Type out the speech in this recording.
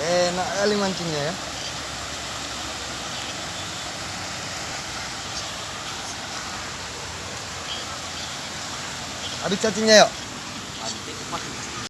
enak kali mancingnya ya. Habis cacingnya yuk. habis